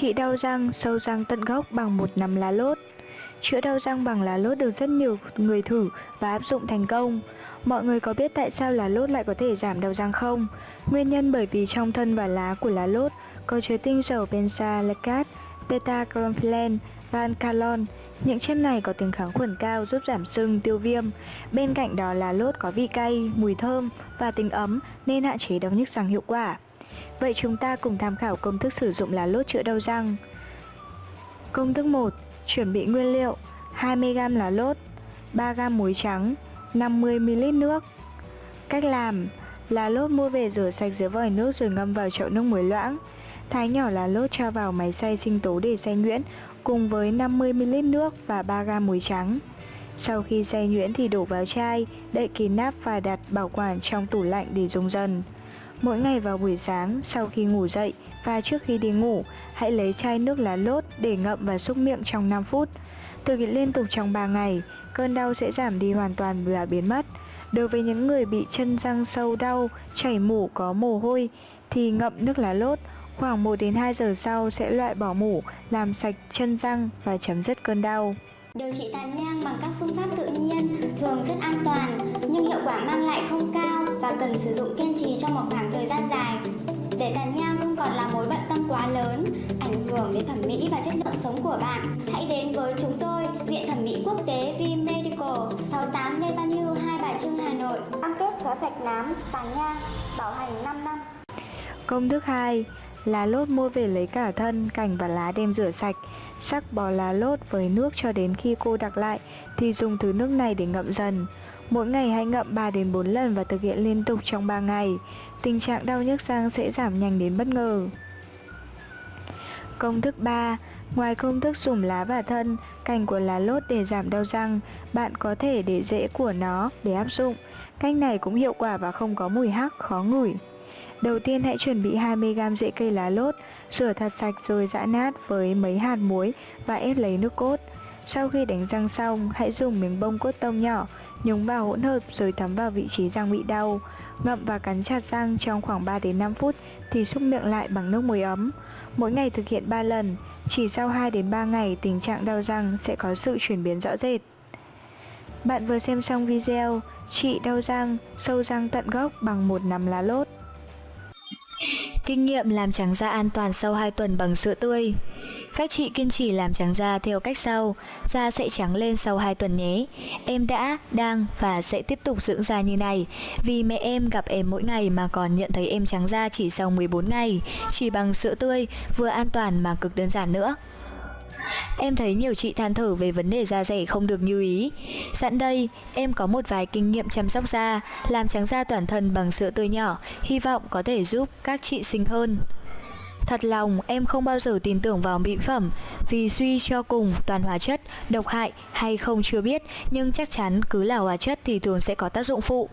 Trị đau răng, sâu răng tận gốc bằng một nắm lá lốt Chữa đau răng bằng lá lốt được rất nhiều người thử và áp dụng thành công. Mọi người có biết tại sao lá lốt lại có thể giảm đau răng không? Nguyên nhân bởi vì trong thân và lá của lá lốt có chứa tinh dầu benzaldehyde, beta-carophyllan và alkalon Những chất này có tính kháng khuẩn cao giúp giảm sưng, tiêu viêm. Bên cạnh đó lá lốt có vị cay, mùi thơm và tính ấm nên hạn chế đau nhức răng hiệu quả. Vậy chúng ta cùng tham khảo công thức sử dụng lá lốt chữa đau răng. Công thức 1 Chuẩn bị nguyên liệu 20g lá lốt 3g muối trắng 50ml nước. Cách làm Lá lốt mua về rửa sạch dưới vòi nước rồi ngâm vào chậu nước muối loãng. Thái nhỏ lá lốt cho vào máy xay sinh tố để xay nhuyễn cùng với 50ml nước và 3g muối trắng. Sau khi xay nhuyễn thì đổ vào chai, đậy kín nắp và đặt bảo quản trong tủ lạnh để dùng dần. Mỗi ngày vào buổi sáng, sau khi ngủ dậy và trước khi đi ngủ, hãy lấy chai nước lá lốt để ngậm và xúc miệng trong 5 phút. Thực hiện liên tục trong 3 ngày, cơn đau sẽ giảm đi hoàn toàn và biến mất. Đối với những người bị chân răng sâu đau, chảy mủ có mồ hôi thì ngậm nước lá lốt khoảng 1 đến 2 giờ sau sẽ loại bỏ mủ, làm sạch chân răng và chấm dứt cơn đau. Điều trị tàn nhang bằng các phương pháp tự nhiên thường rất an toàn nhưng hiệu quả mang lại không cao và cần sử dụng kiên trì trong một khoảng thời gian dài. Để tàn nhang không còn là mối bận tâm quá lớn, ảnh hưởng đến thẩm mỹ và chất lượng sống của bạn, hãy đến với chúng tôi, Viện Thẩm mỹ Quốc tế V Medical, 68 Lê Văn Hưu, Hai Bà Trưng, Hà Nội. Cam kết xóa sạch nám, tàn nhang, bảo hành 5 năm. Công thức 2 Lá lốt mua về lấy cả thân, cành và lá đem rửa sạch Sắc bỏ lá lốt với nước cho đến khi cô đặc lại Thì dùng thứ nước này để ngậm dần Mỗi ngày hãy ngậm 3 đến 4 lần và thực hiện liên tục trong 3 ngày Tình trạng đau nhức răng sẽ giảm nhanh đến bất ngờ Công thức 3 Ngoài công thức dùng lá và thân, cành của lá lốt để giảm đau răng, bạn có thể để rễ của nó để áp dụng. Cách này cũng hiệu quả và không có mùi hắc, khó ngửi. Đầu tiên hãy chuẩn bị 20g rễ cây lá lốt, rửa thật sạch rồi giã nát với mấy hạt muối và ép lấy nước cốt. Sau khi đánh răng xong, hãy dùng miếng bông cốt tông nhỏ, nhúng vào hỗn hợp rồi thấm vào vị trí răng bị đau. Ngậm và cắn chặt răng trong khoảng 3 đến 5 phút thì xúc miệng lại bằng nước muối ấm. Mỗi ngày thực hiện 3 lần, chỉ sau 2 đến 3 ngày tình trạng đau răng sẽ có sự chuyển biến rõ rệt. Bạn vừa xem xong video trị đau răng, sâu răng tận gốc bằng một nắm lá lốt. Kinh nghiệm làm trắng da an toàn sau 2 tuần bằng sữa tươi các chị kiên trì làm trắng da theo cách sau. Da sẽ trắng lên sau 2 tuần nhé. Em đã, đang và sẽ tiếp tục dưỡng da như này. Vì mẹ em gặp em mỗi ngày mà còn nhận thấy em trắng da chỉ sau 14 ngày. Chỉ bằng sữa tươi, vừa an toàn mà cực đơn giản nữa. Em thấy nhiều chị than thở về vấn đề da rẻ không được như ý. Sẵn đây, em có một vài kinh nghiệm chăm sóc da, làm trắng da toàn thân bằng sữa tươi nhỏ, hy vọng có thể giúp các chị xinh hơn. Thật lòng em không bao giờ tin tưởng vào mỹ phẩm. Vì suy cho cùng toàn hóa chất, độc hại hay không chưa biết Nhưng chắc chắn cứ là hóa chất thì thường sẽ có tác dụng phụ.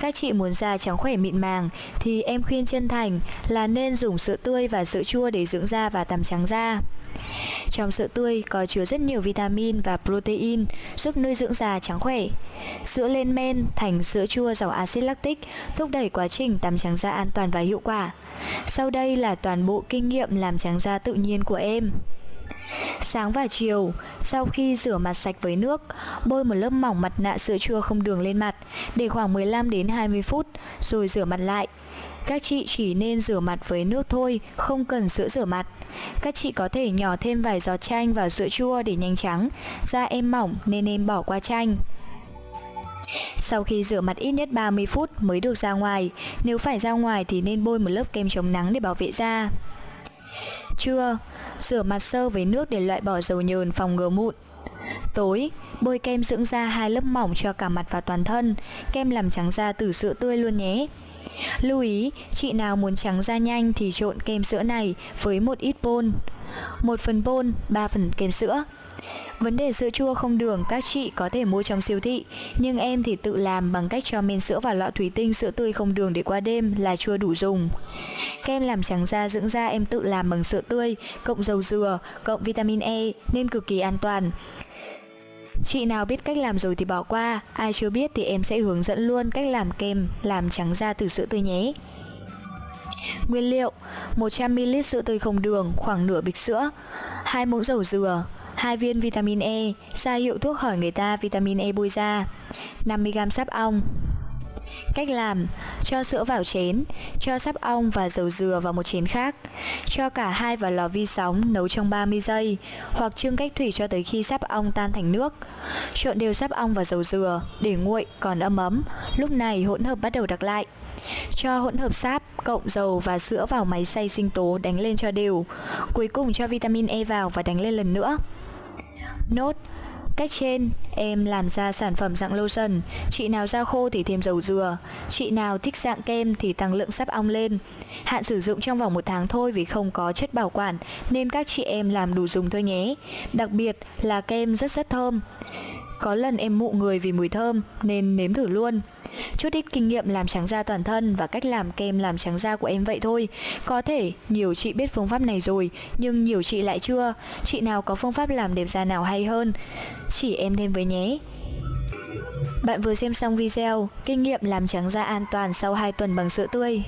Các chị muốn da trắng khỏe mịn màng Thì em khuyên chân thành là nên dùng sữa tươi và sữa chua để dưỡng da và tắm trắng da trong sữa tươi có chứa rất nhiều vitamin và protein giúp nuôi dưỡng da trắng khỏe. Sữa lên men thành sữa chua giàu axit lactic thúc đẩy quá trình tắm trắng da an toàn và hiệu quả. Sau đây là toàn bộ kinh nghiệm làm trắng da tự nhiên của em. Sáng và chiều, sau khi rửa mặt sạch với nước, bôi một lớp mỏng mặt nạ sữa chua không đường lên mặt để khoảng 15 đến 20 phút rồi rửa mặt lại. Các chị chỉ nên rửa mặt với nước thôi, không cần sữa rửa mặt. Các chị có thể nhỏ thêm vài giọt chanh vào sữa chua để nhanh trắng. Da em mỏng nên em bỏ qua chanh. Sau khi rửa mặt ít nhất 30 phút mới được ra ngoài, nếu phải ra ngoài thì nên bôi một lớp kem chống nắng để bảo vệ da. Trưa, rửa mặt sơ với nước để loại bỏ dầu nhờn phòng ngừa mụn. Tối, bôi kem dưỡng da hai lớp mỏng cho cả mặt và toàn thân, kem làm trắng da từ sữa tươi luôn nhé. Lưu ý, chị nào muốn trắng da nhanh thì trộn kem sữa này với một ít bôn. một phần bôn, 3 phần kem sữa. Vấn đề sữa chua không đường các chị có thể mua trong siêu thị, nhưng em thì tự làm bằng cách cho men sữa vào lọ thủy tinh sữa tươi không đường để qua đêm là chua đủ dùng. Kem làm trắng da dưỡng da em tự làm bằng sữa tươi, cộng dầu dừa, cộng vitamin E nên cực kỳ an toàn. Chị nào biết cách làm rồi thì bỏ qua, ai chưa biết thì em sẽ hướng dẫn luôn cách làm kem làm trắng da từ sữa tươi nhé. Nguyên liệu 100ml sữa tươi không đường, khoảng nửa bịch sữa 2 muỗng dầu dừa 2 viên vitamin E, ra hiệu thuốc hỏi người ta vitamin E bôi da 50g sáp ong Cách làm, cho sữa vào chén, cho sáp ong và dầu dừa vào một chén khác. Cho cả hai vào lò vi sóng nấu trong 30 giây, hoặc trưng cách thủy cho tới khi sáp ong tan thành nước. Trộn đều sáp ong và dầu dừa, để nguội còn ấm ấm, lúc này hỗn hợp bắt đầu đặc lại. Cho hỗn hợp sáp, cộng dầu và sữa vào máy xay sinh tố đánh lên cho đều. Cuối cùng cho vitamin E vào và đánh lên lần nữa. Nốt Cách trên, em làm ra sản phẩm dạng lotion, chị nào da khô thì thêm dầu dừa, chị nào thích dạng kem thì tăng lượng sáp ong lên. Hạn sử dụng trong vòng một tháng thôi vì không có chất bảo quản nên các chị em làm đủ dùng thôi nhé. Đặc biệt là kem rất rất thơm. Có lần em mụ người vì mùi thơm nên nếm thử luôn. Chút ít kinh nghiệm làm trắng da toàn thân và cách làm kem làm trắng da của em vậy thôi. Có thể nhiều chị biết phương pháp này rồi, nhưng nhiều chị lại chưa. Chị nào có phương pháp làm đẹp da nào hay hơn, chỉ em thêm với nhé. Bạn vừa xem xong video Kinh nghiệm làm trắng da an toàn sau 2 tuần bằng sữa tươi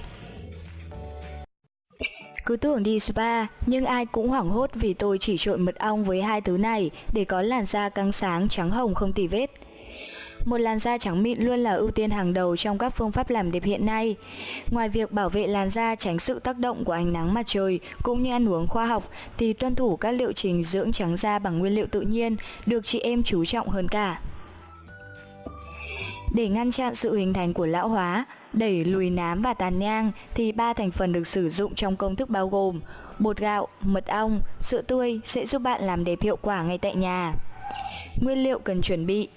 cứ tưởng đi spa, nhưng ai cũng hoảng hốt vì tôi chỉ trộn mật ong với hai thứ này để có làn da căng sáng, trắng hồng không tì vết. Một làn da trắng mịn luôn là ưu tiên hàng đầu trong các phương pháp làm đẹp hiện nay. Ngoài việc bảo vệ làn da tránh sự tác động của ánh nắng mặt trời cũng như ăn uống khoa học thì tuân thủ các liệu trình dưỡng trắng da bằng nguyên liệu tự nhiên được chị em chú trọng hơn cả. Để ngăn chặn sự hình thành của lão hóa, đẩy lùi nám và tàn nhang thì ba thành phần được sử dụng trong công thức bao gồm bột gạo, mật ong, sữa tươi sẽ giúp bạn làm đẹp hiệu quả ngay tại nhà. Nguyên liệu cần chuẩn bị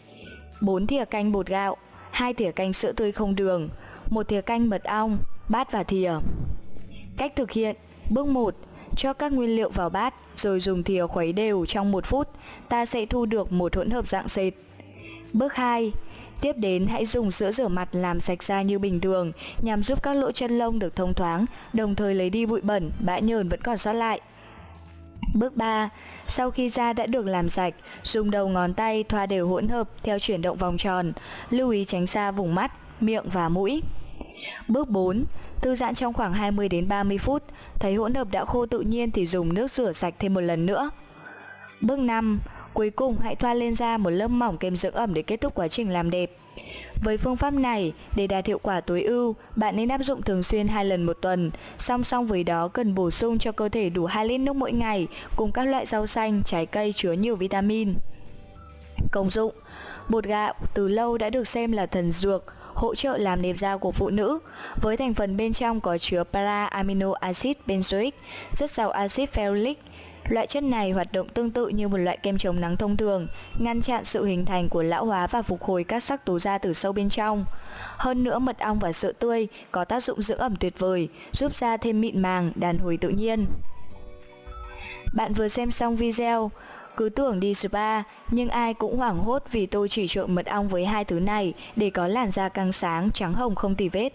4 thìa canh bột gạo, 2 thìa canh sữa tươi không đường, 1 thìa canh mật ong, bát và thìa. Cách thực hiện Bước 1. Cho các nguyên liệu vào bát rồi dùng thìa khuấy đều trong 1 phút, ta sẽ thu được một hỗn hợp dạng sệt. Bước 2. Tiếp đến hãy dùng sữa rửa mặt làm sạch da như bình thường nhằm giúp các lỗ chân lông được thông thoáng, đồng thời lấy đi bụi bẩn, bã nhờn vẫn còn sót lại. Bước 3. Sau khi da đã được làm sạch, dùng đầu ngón tay thoa đều hỗn hợp theo chuyển động vòng tròn, lưu ý tránh xa vùng mắt, miệng và mũi. Bước 4. Thư giãn trong khoảng 20 đến 30 phút, thấy hỗn hợp đã khô tự nhiên thì dùng nước rửa sạch thêm một lần nữa. Bước 5. Cuối cùng hãy thoa lên da một lớp mỏng kem dưỡng ẩm để kết thúc quá trình làm đẹp. Với phương pháp này, để đạt hiệu quả tối ưu, bạn nên áp dụng thường xuyên hai lần một tuần. Song song với đó cần bổ sung cho cơ thể đủ 2 lít nước mỗi ngày cùng các loại rau xanh, trái cây chứa nhiều vitamin. Công dụng Bột gạo từ lâu đã được xem là thần dược, hỗ trợ làm đẹp da của phụ nữ. Với thành phần bên trong có chứa para amino acid benzoic, rất giàu axit ferulic, Loại chất này hoạt động tương tự như một loại kem chống nắng thông thường, ngăn chặn sự hình thành của lão hóa và phục hồi các sắc tố da từ sâu bên trong. Hơn nữa mật ong và sữa tươi có tác dụng dưỡng ẩm tuyệt vời, giúp da thêm mịn màng, đàn hồi tự nhiên. Bạn vừa xem xong video, cứ tưởng đi spa, nhưng ai cũng hoảng hốt vì tôi chỉ trộn mật ong với hai thứ này để có làn da căng sáng, trắng hồng không tì vết.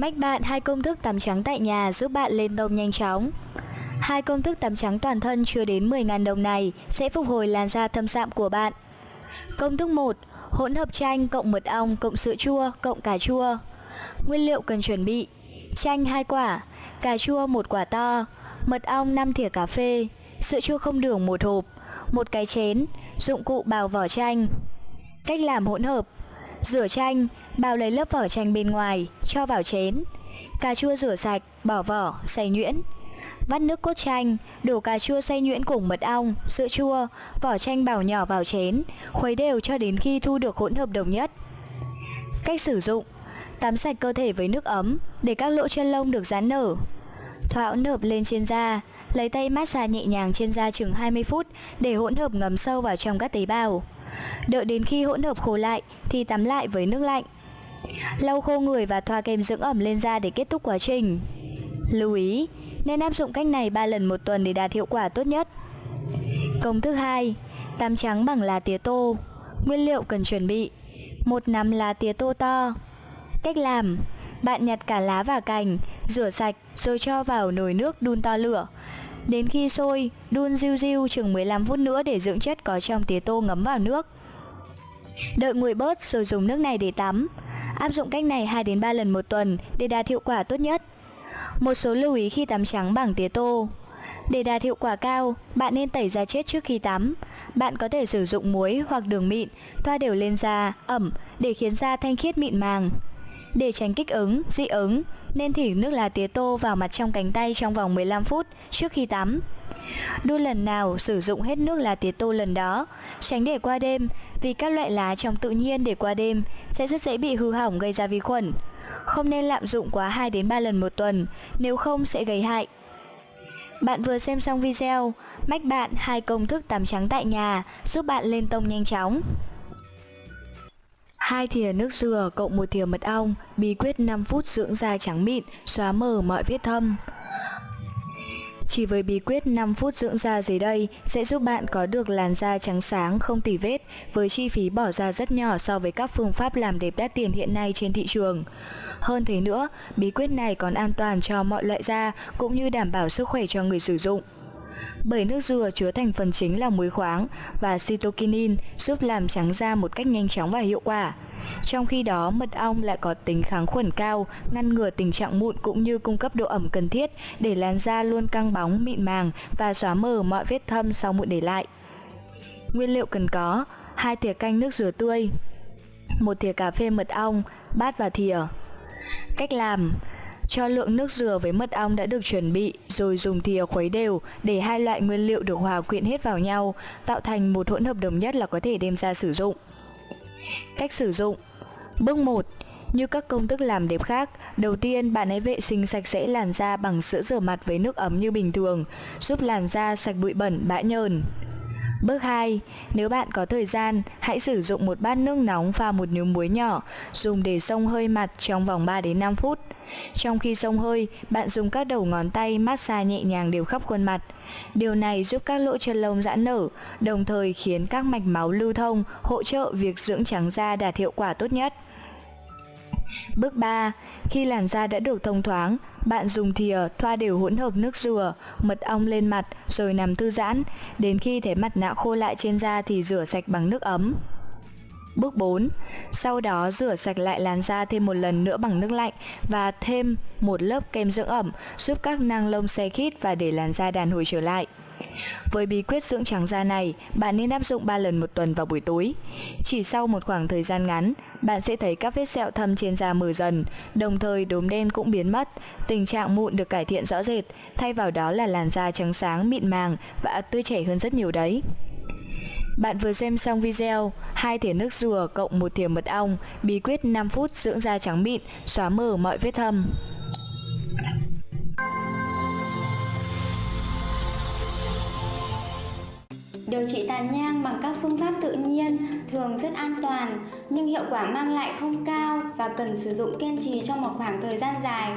Mách bạn hai công thức tắm trắng tại nhà giúp bạn lên tông nhanh chóng. Hai công thức tắm trắng toàn thân chưa đến 10.000 đồng này sẽ phục hồi làn da thâm sạm của bạn. Công thức 1. Hỗn hợp chanh cộng mật ong cộng sữa chua cộng cà chua. Nguyên liệu cần chuẩn bị: chanh 2 quả, cà chua 1 quả to, mật ong 5 thìa cà phê, sữa chua không đường 1 hộp, một cái chén, dụng cụ bào vỏ chanh. Cách làm hỗn hợp: Rửa chanh, bào lấy lớp vỏ chanh bên ngoài, cho vào chén. Cà chua rửa sạch, bỏ vỏ, xay nhuyễn. Vắt nước cốt chanh, đổ cà chua xay nhuyễn cùng mật ong, sữa chua, vỏ chanh bào nhỏ vào chén, khuấy đều cho đến khi thu được hỗn hợp đồng nhất. Cách sử dụng Tắm sạch cơ thể với nước ấm để các lỗ chân lông được giãn nở. Thoa hỗn hợp lên trên da, lấy tay massage nhẹ nhàng trên da chừng 20 phút để hỗn hợp ngấm sâu vào trong các tế bào. Đợi đến khi hỗn hợp khô lại thì tắm lại với nước lạnh. Lau khô người và thoa kem dưỡng ẩm lên da để kết thúc quá trình. Lưu ý, nên áp dụng cách này 3 lần một tuần để đạt hiệu quả tốt nhất. Công thức 2. Tắm trắng bằng lá tía tô. Nguyên liệu cần chuẩn bị: một nắm lá tía tô to. Cách làm: bạn nhặt cả lá và cành, rửa sạch rồi cho vào nồi nước đun to lửa. Đến khi sôi, đun riu riu chừng 15 phút nữa để dưỡng chất có trong tía tô ngấm vào nước. Đợi nguội bớt rồi dùng nước này để tắm. Áp dụng cách này 2 đến 3 lần một tuần để đạt hiệu quả tốt nhất. Một số lưu ý khi tắm trắng bằng tía tô. Để đạt hiệu quả cao, bạn nên tẩy da chết trước khi tắm. Bạn có thể sử dụng muối hoặc đường mịn, thoa đều lên da, ẩm để khiến da thanh khiết mịn màng. Để tránh kích ứng, dị ứng, nên thỉ nước lá tía tô vào mặt trong cánh tay trong vòng 15 phút trước khi tắm. Đun lần nào sử dụng hết nước lá tía tô lần đó, tránh để qua đêm vì các loại lá trong tự nhiên để qua đêm sẽ rất dễ bị hư hỏng gây ra vi khuẩn. Không nên lạm dụng quá 2 đến 3 lần một tuần, nếu không sẽ gây hại. Bạn vừa xem xong video, mách bạn hai công thức tắm trắng tại nhà giúp bạn lên tông nhanh chóng. Hai thìa nước dừa cộng một thìa mật ong, bí quyết 5 phút dưỡng da trắng mịn, xóa mờ mọi vết thâm. Chỉ với bí quyết 5 phút dưỡng da dưới đây sẽ giúp bạn có được làn da trắng sáng không tỉ vết với chi phí bỏ ra rất nhỏ so với các phương pháp làm đẹp đắt tiền hiện nay trên thị trường. Hơn thế nữa, bí quyết này còn an toàn cho mọi loại da cũng như đảm bảo sức khỏe cho người sử dụng. Bởi nước dừa chứa thành phần chính là muối khoáng và cytokinin giúp làm trắng da một cách nhanh chóng và hiệu quả. Trong khi đó, mật ong lại có tính kháng khuẩn cao, ngăn ngừa tình trạng mụn cũng như cung cấp độ ẩm cần thiết để làn da luôn căng bóng, mịn màng và xóa mờ mọi vết thâm sau mụn để lại. Nguyên liệu cần có: 2 thìa canh nước dừa tươi, 1 thìa cà phê mật ong, bát và thìa. Cách làm: cho lượng nước dừa với mật ong đã được chuẩn bị rồi dùng thìa khuấy đều để hai loại nguyên liệu được hòa quyện hết vào nhau, tạo thành một hỗn hợp đồng nhất là có thể đem ra sử dụng. Cách sử dụng Bước 1 như các công thức làm đẹp khác, đầu tiên bạn hãy vệ sinh sạch sẽ làn da bằng sữa rửa mặt với nước ấm như bình thường, giúp làn da sạch bụi bẩn, bã nhờn. Bước 2. Nếu bạn có thời gian, hãy sử dụng một bát nước nóng pha một nhúm muối nhỏ, dùng để xông hơi mặt trong vòng 3 đến 5 phút. Trong khi xông hơi, bạn dùng các đầu ngón tay massage nhẹ nhàng đều khắp khuôn mặt. Điều này giúp các lỗ chân lông giãn nở, đồng thời khiến các mạch máu lưu thông, hỗ trợ việc dưỡng trắng da đạt hiệu quả tốt nhất. Bước 3. Khi làn da đã được thông thoáng, bạn dùng thìa thoa đều hỗn hợp nước dừa, mật ong lên mặt rồi nằm thư giãn. Đến khi thấy mặt nạ khô lại trên da thì rửa sạch bằng nước ấm. Bước 4. Sau đó rửa sạch lại làn da thêm một lần nữa bằng nước lạnh và thêm một lớp kem dưỡng ẩm giúp các nang lông xe khít và để làn da đàn hồi trở lại. Với bí quyết dưỡng trắng da này, bạn nên áp dụng 3 lần một tuần vào buổi tối. Chỉ sau một khoảng thời gian ngắn, bạn sẽ thấy các vết sẹo thâm trên da mờ dần, đồng thời đốm đen cũng biến mất, tình trạng mụn được cải thiện rõ rệt, thay vào đó là làn da trắng sáng, mịn màng và tươi trẻ hơn rất nhiều đấy. Bạn vừa xem xong video hai thìa nước dừa cộng một thìa mật ong, bí quyết 5 phút dưỡng da trắng mịn, xóa mờ mọi vết thâm. Điều trị tàn nhang bằng các phương pháp tự nhiên thường rất an toàn nhưng hiệu quả mang lại không cao và cần sử dụng kiên trì trong một khoảng thời gian dài.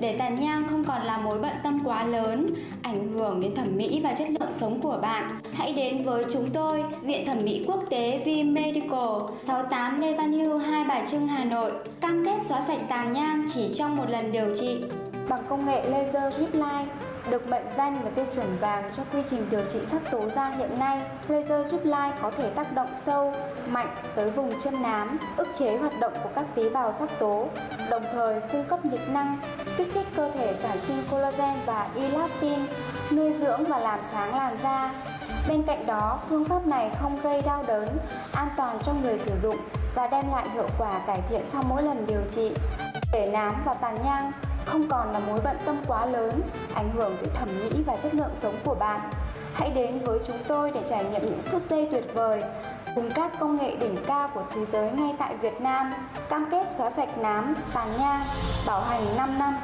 Để tàn nhang không còn là mối bận tâm quá lớn, ảnh hưởng đến thẩm mỹ và chất lượng sống của bạn, hãy đến với chúng tôi, Viện Thẩm mỹ Quốc tế V Medical, 68 Lê Văn Hưu, Hai Bà Trưng, Hà Nội, cam kết xóa sạch tàn nhang chỉ trong một lần điều trị. Bằng công nghệ laser drip line, được mệnh danh là tiêu chuẩn vàng cho quy trình điều trị sắc tố da hiện nay, laser giúp lai có thể tác động sâu, mạnh tới vùng chân nám, ức chế hoạt động của các tế bào sắc tố, đồng thời cung cấp nhiệt năng, kích thích cơ thể sản sinh collagen và elastin, nuôi dưỡng và làm sáng làn da. Bên cạnh đó, phương pháp này không gây đau đớn, an toàn cho người sử dụng và đem lại hiệu quả cải thiện sau mỗi lần điều trị. Để nám và tàn nhang không còn là mối bận tâm quá lớn, ảnh hưởng tới thẩm mỹ và chất lượng sống của bạn. Hãy đến với chúng tôi để trải nghiệm những phút giây tuyệt vời cùng các công nghệ đỉnh cao của thế giới ngay tại Việt Nam, cam kết xóa sạch nám, tàn nhang, bảo hành 5 năm.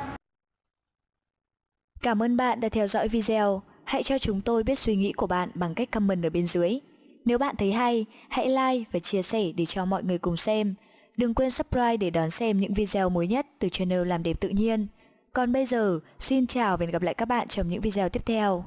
Cảm ơn bạn đã theo dõi video. Hãy cho chúng tôi biết suy nghĩ của bạn bằng cách comment ở bên dưới. Nếu bạn thấy hay, hãy like và chia sẻ để cho mọi người cùng xem. Đừng quên subscribe để đón xem những video mới nhất từ channel Làm đẹp tự nhiên. Còn bây giờ, xin chào và hẹn gặp lại các bạn trong những video tiếp theo.